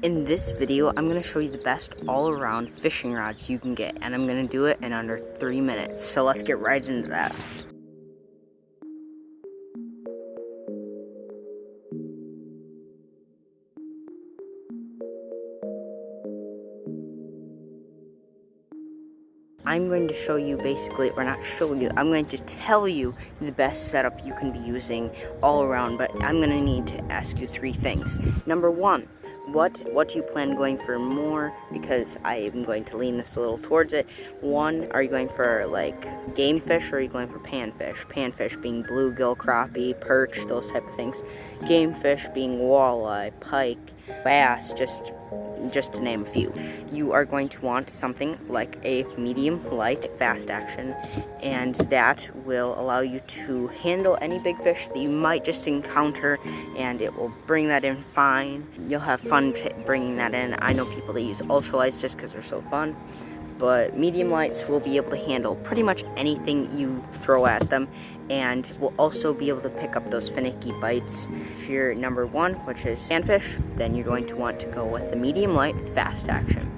In this video, I'm going to show you the best all-around fishing rods you can get, and I'm going to do it in under three minutes. So let's get right into that. I'm going to show you basically, or not show you, I'm going to tell you the best setup you can be using all around, but I'm going to need to ask you three things. Number one, what what do you plan going for more? Because I am going to lean this a little towards it. One are you going for like game fish or are you going for panfish? Panfish being bluegill crappie perch those type of things. Game fish being walleye pike bass just just to name a few. You are going to want something like a medium light fast action and that will allow you to handle any big fish that you might just encounter and it will bring that in fine. You'll have fun bringing that in. I know people that use ultralights just because they're so fun but medium lights will be able to handle pretty much anything you throw at them and will also be able to pick up those finicky bites. If you're number one, which is panfish, then you're going to want to go with the medium light fast action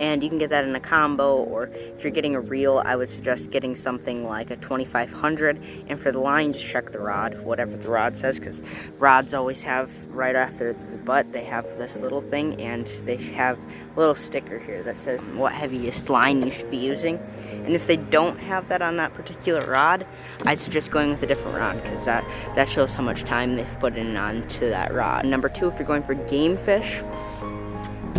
and you can get that in a combo or if you're getting a reel I would suggest getting something like a 2500 and for the line just check the rod whatever the rod says because rods always have right after the butt they have this little thing and they have a little sticker here that says what heaviest line you should be using. And if they don't have that on that particular rod I'd suggest going with a different rod because that that shows how much time they've put in onto that rod. Number two if you're going for game fish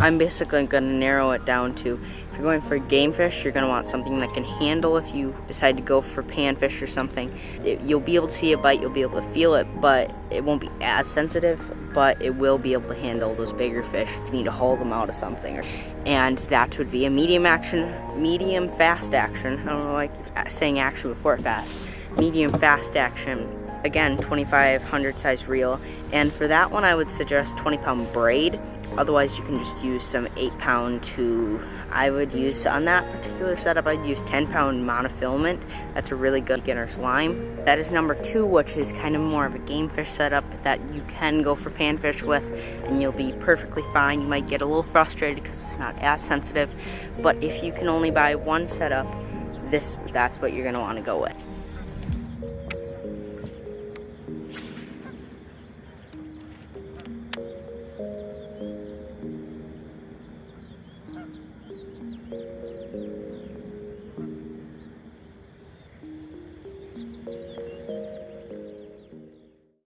I'm basically to narrow it down to if you're going for game fish, you're to want something that can handle if you decide to go for panfish or something. It, you'll be able to see a bite, you'll be able to feel it, but it won't be as sensitive, but it will be able to handle those bigger fish if you need to haul them out of something. And that would be a medium action, medium fast action. I don't like saying action before fast. Medium fast action again 2500 size reel and for that one I would suggest 20 pound braid Otherwise, you can just use some 8 pound to, I would use, on that particular setup, I'd use 10 pound monofilament. That's a really good beginner's line. That is number two, which is kind of more of a game fish setup that you can go for panfish with and you'll be perfectly fine. You might get a little frustrated because it's not as sensitive, but if you can only buy one setup, this that's what you're gonna wanna go with.